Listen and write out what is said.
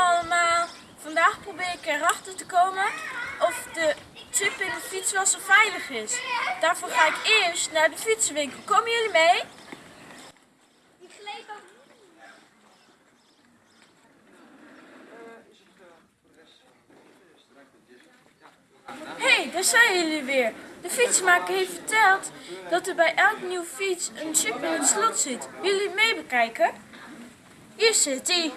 allemaal, eh, vandaag probeer ik erachter te komen of de chip in de fiets wel zo veilig is. Daarvoor ga ik eerst naar de fietsenwinkel. Komen jullie mee? Hé, hey, daar zijn jullie weer. De fietsmaker heeft verteld dat er bij elk nieuw fiets een chip in het slot zit. Willen jullie mee bekijken? Hier zit hij.